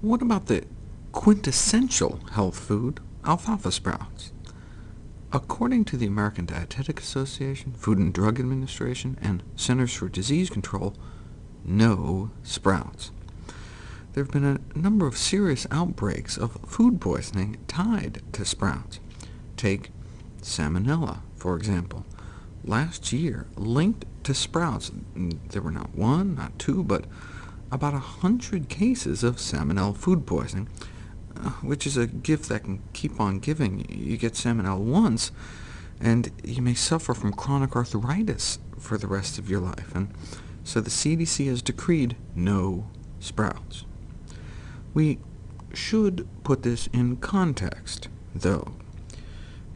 What about the quintessential health food, alfalfa sprouts? According to the American Dietetic Association, Food and Drug Administration, and Centers for Disease Control, no sprouts. There have been a number of serious outbreaks of food poisoning tied to sprouts. Take Salmonella, for example. Last year, linked to sprouts, there were not one, not two, but about a hundred cases of Salmonella food poisoning, uh, which is a gift that can keep on giving. You get Salmonella once, and you may suffer from chronic arthritis for the rest of your life. And so the CDC has decreed no sprouts. We should put this in context, though.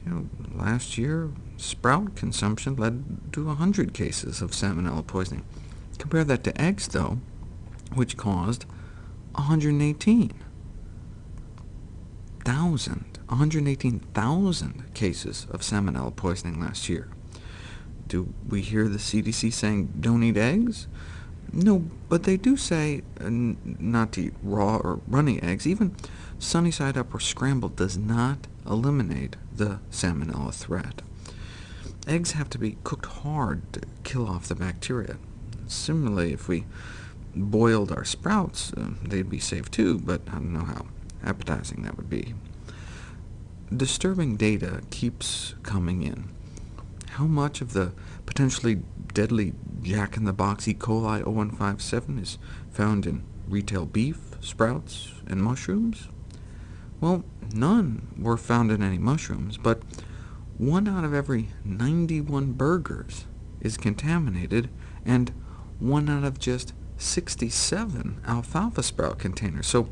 You know, last year, sprout consumption led to 100 cases of salmonella poisoning. Compare that to eggs, though, which caused 118,000, 118,000 cases of salmonella poisoning last year. Do we hear the CDC saying, don't eat eggs? No, but they do say uh, not to eat raw or runny eggs. Even sunny side up or scrambled does not eliminate the salmonella threat. Eggs have to be cooked hard to kill off the bacteria. Similarly, if we boiled our sprouts, uh, they'd be safe too, but I don't know how appetizing that would be. Disturbing data keeps coming in. How much of the potentially deadly jack-in-the-box E. coli O157 is found in retail beef, sprouts, and mushrooms? Well, none were found in any mushrooms, but one out of every 91 burgers is contaminated, and one out of just 67 alfalfa sprout containers. So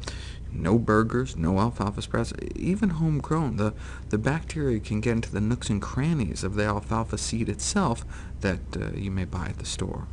no burgers, no alfalfa sprouts, even homegrown. The, the bacteria can get into the nooks and crannies of the alfalfa seed itself that uh, you may buy at the store.